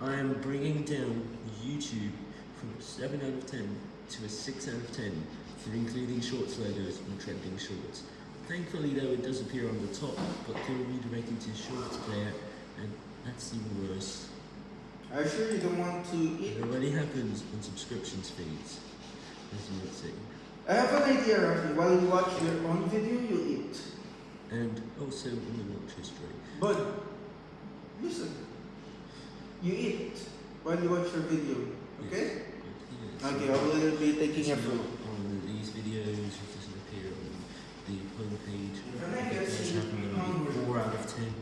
I am bringing down YouTube from a 7 out of 10 to a 6 out of 10 for including shorts logos and trending shorts. Thankfully though it does appear on the top, but they were redirected to shorts player and that's even worse. Are you sure you don't want to eat? It already happens on subscriptions feeds, as you would see. I have an idea, Rafi. While you watch your own video, you eat. And also in the watch history. But. You eat while you watch your video, okay? Yes. Okay, I will be taking a fruit. on these videos, it doesn't appear on the home page. When I It get does sick, happen I'm on hungry. the 4 out of 10